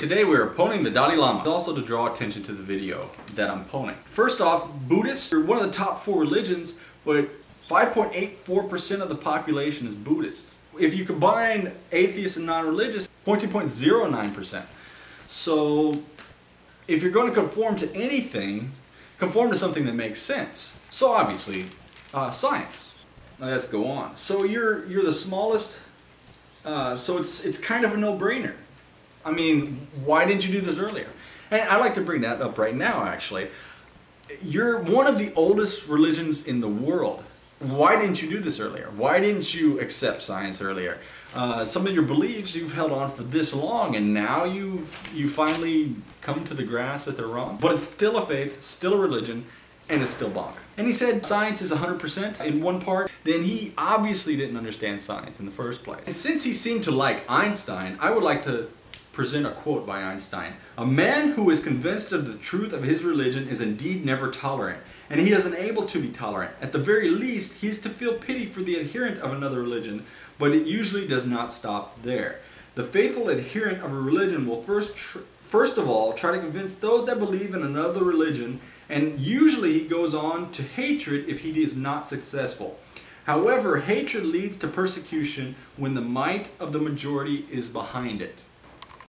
Today we're poning the Dalai Lama. Also to draw attention to the video that I'm poning. First off, Buddhists are one of the top four religions, but 5.84% of the population is Buddhist. If you combine atheists and non-religious, 14.09%. So if you're going to conform to anything, conform to something that makes sense. So obviously, uh, science. Let's go on. So you're you're the smallest, uh, so it's it's kind of a no-brainer. I mean, why didn't you do this earlier? And I'd like to bring that up right now, actually. You're one of the oldest religions in the world. Why didn't you do this earlier? Why didn't you accept science earlier? Uh, some of your beliefs you've held on for this long and now you you finally come to the grasp that they're wrong. But it's still a faith, still a religion, and it's still bonk. And he said science is 100% in one part, then he obviously didn't understand science in the first place. And since he seemed to like Einstein, I would like to present a quote by Einstein. A man who is convinced of the truth of his religion is indeed never tolerant, and he is unable to be tolerant. At the very least, he is to feel pity for the adherent of another religion, but it usually does not stop there. The faithful adherent of a religion will first, first of all try to convince those that believe in another religion, and usually he goes on to hatred if he is not successful. However, hatred leads to persecution when the might of the majority is behind it.